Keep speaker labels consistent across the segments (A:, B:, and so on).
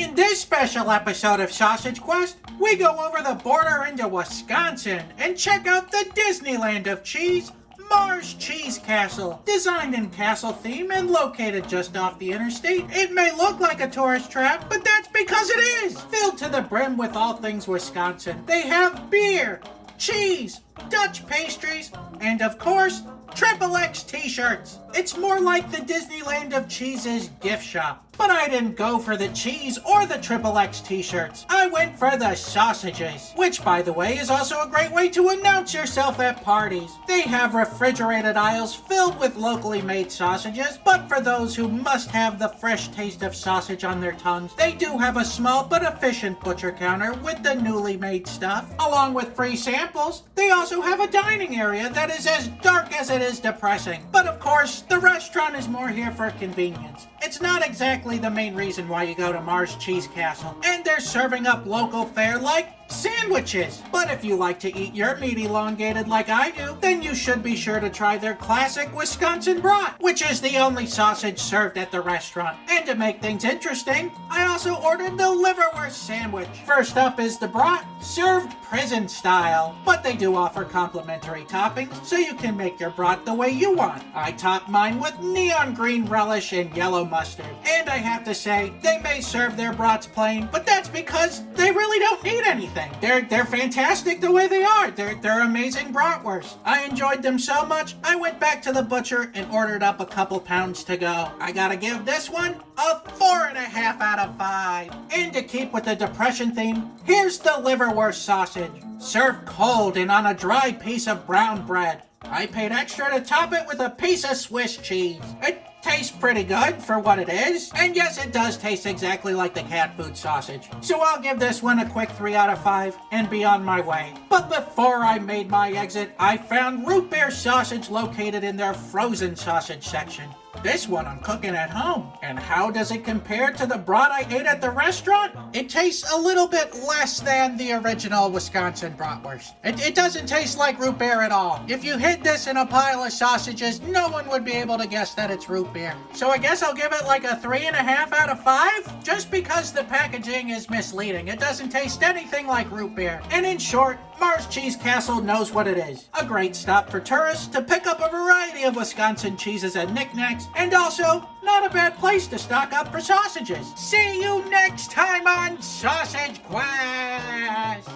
A: In this special episode of Sausage Quest, we go over the border into Wisconsin and check out the Disneyland of cheese, Mars Cheese Castle. Designed in castle theme and located just off the interstate, it may look like a tourist trap, but that's because it is! Filled to the brim with all things Wisconsin. They have beer, cheese, Dutch pastries, and of course, Triple X t-shirts. It's more like the Disneyland of Cheese's gift shop. But I didn't go for the cheese or the Triple X t-shirts. I went for the sausages, which by the way is also a great way to announce yourself at parties. They have refrigerated aisles filled with locally made sausages, but for those who must have the fresh taste of sausage on their tongues, they do have a small but efficient butcher counter with the newly made stuff. Along with free samples, they also have a dining area that is as dark as it is depressing. But of course, the restaurant is more here for convenience. It's not exactly the main reason why you go to Mars Cheese Castle. And they're serving up local fare like sandwiches. But if you like to eat your meat elongated like I do, then you should be sure to try their classic Wisconsin brat, which is the only sausage served at the restaurant. And to make things interesting, I also ordered the liverwurst sandwich. First up is the brat, served prison style. But they do offer complimentary toppings, so you can make your brat the way you want. I top mine with neon green relish and yellow mustard. And I have to say, they may serve their brats plain, but that's because they really don't need anything. They're they're fantastic the way they are. They're they're amazing bratwursts. I enjoyed them so much, I went back to the butcher and ordered up a couple pounds to go. I gotta give this one a and a half out of five. And to keep with the depression theme, here's the liverwurst sausage. Served cold and on a dry piece of brown bread. I paid extra to top it with a piece of Swiss cheese. It tastes pretty good for what it is. And yes, it does taste exactly like the cat food sausage. So I'll give this one a quick 3 out of 5 and be on my way. But before I made my exit, I found root beer sausage located in their frozen sausage section. This one I'm cooking at home. And how does it compare to the brat I ate at the restaurant? It tastes a little bit less than the original Wisconsin bratwurst. It, it doesn't taste like root beer at all. If you hid this in a pile of sausages, no one would be able to guess that it's root beer. So I guess I'll give it like a three and a half out of five, just because the packaging is misleading. It doesn't taste anything like root beer. And in short, Mars Cheese Castle knows what it is. A great stop for tourists to pick up a variety of Wisconsin cheeses and knickknacks, and also not a bad place to stock up for sausages. See you next time on Sausage Quest!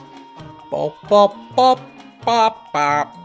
B: Bop, bop, bop, bop, bop.